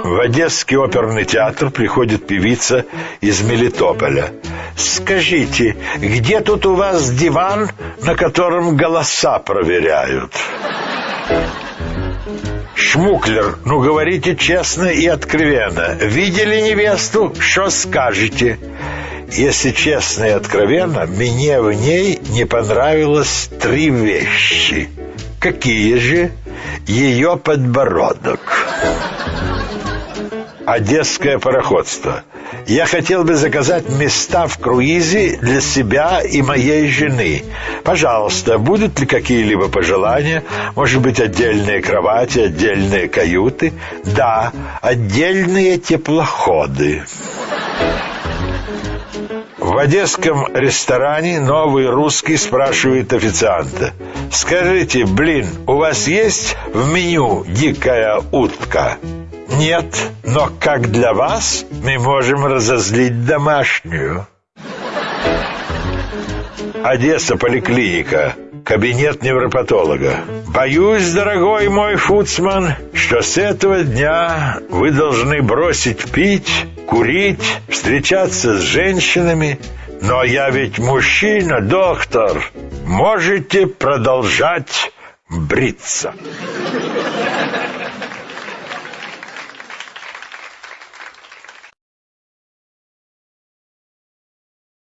В Одесский оперный театр приходит певица из Мелитополя. Скажите, где тут у вас диван, на котором голоса проверяют? Шмуклер, ну говорите честно и откровенно. Видели невесту? Что скажете? Если честно и откровенно, мне в ней не понравилось три вещи. Какие же? Ее подбородок. Одесское пароходство. Я хотел бы заказать места в круизе для себя и моей жены. Пожалуйста, будут ли какие-либо пожелания? Может быть, отдельные кровати, отдельные каюты? Да, отдельные теплоходы. В одесском ресторане новый русский спрашивает официанта. «Скажите, блин, у вас есть в меню дикая утка?» Нет, но как для вас мы можем разозлить домашнюю. Одесса, поликлиника, кабинет невропатолога. Боюсь, дорогой мой фуцман, что с этого дня вы должны бросить пить, курить, встречаться с женщинами. Но я ведь мужчина, доктор. Можете продолжать бриться.